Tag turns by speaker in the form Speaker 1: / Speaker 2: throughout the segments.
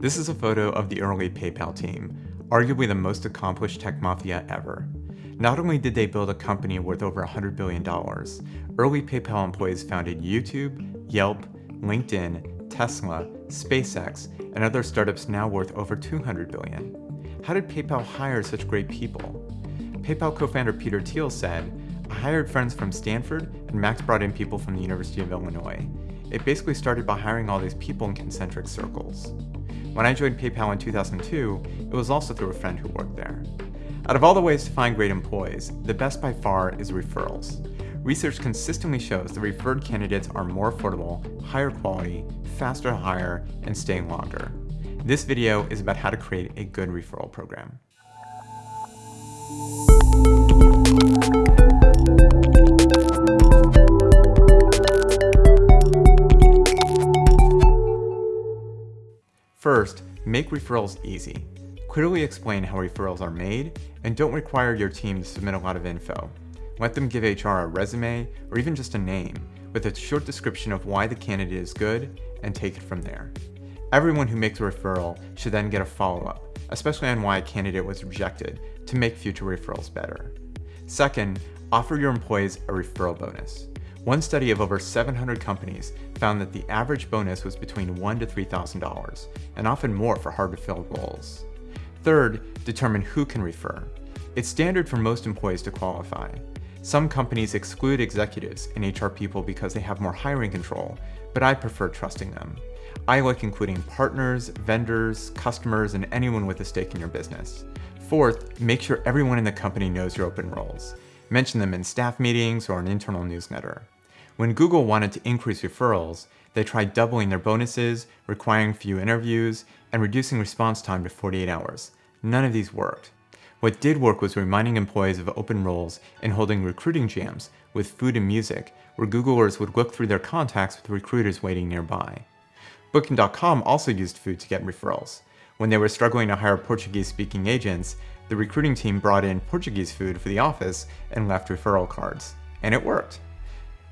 Speaker 1: This is a photo of the early PayPal team, arguably the most accomplished tech mafia ever. Not only did they build a company worth over $100 billion, early PayPal employees founded YouTube, Yelp, LinkedIn, Tesla, SpaceX, and other startups now worth over 200 billion. How did PayPal hire such great people? PayPal co-founder Peter Thiel said, I hired friends from Stanford and Max brought in people from the University of Illinois. It basically started by hiring all these people in concentric circles. When I joined PayPal in 2002, it was also through a friend who worked there. Out of all the ways to find great employees, the best by far is referrals. Research consistently shows that referred candidates are more affordable, higher quality, faster to hire, and staying longer. This video is about how to create a good referral program. First, make referrals easy. Clearly explain how referrals are made, and don't require your team to submit a lot of info. Let them give HR a resume, or even just a name, with a short description of why the candidate is good, and take it from there. Everyone who makes a referral should then get a follow-up, especially on why a candidate was rejected, to make future referrals better. Second, offer your employees a referral bonus. One study of over 700 companies found that the average bonus was between $1 to $3,000, and often more for hard-to-fill roles. Third, determine who can refer. It's standard for most employees to qualify. Some companies exclude executives and HR people because they have more hiring control, but I prefer trusting them. I like including partners, vendors, customers, and anyone with a stake in your business. Fourth, make sure everyone in the company knows your open roles. Mention them in staff meetings or an internal newsletter. When Google wanted to increase referrals, they tried doubling their bonuses, requiring few interviews, and reducing response time to 48 hours. None of these worked. What did work was reminding employees of open roles and holding recruiting jams with food and music, where Googlers would look through their contacts with recruiters waiting nearby. Booking.com also used food to get referrals. When they were struggling to hire Portuguese-speaking agents, the recruiting team brought in Portuguese food for the office and left referral cards. And it worked.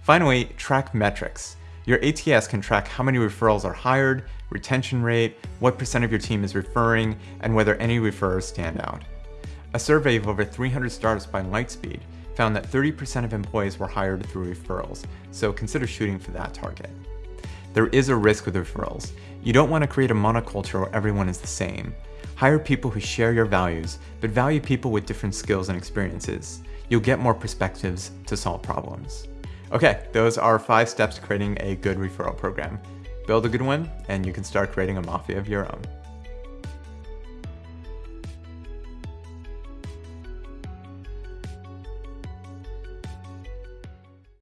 Speaker 1: Finally, track metrics. Your ATS can track how many referrals are hired, retention rate, what percent of your team is referring, and whether any referrers stand out. A survey of over 300 startups by Lightspeed found that 30% of employees were hired through referrals, so consider shooting for that target. There is a risk with referrals. You don't want to create a monoculture where everyone is the same. Hire people who share your values, but value people with different skills and experiences. You'll get more perspectives to solve problems. Okay, those are five steps to creating a good referral program. Build a good one, and you can start creating a mafia of your own.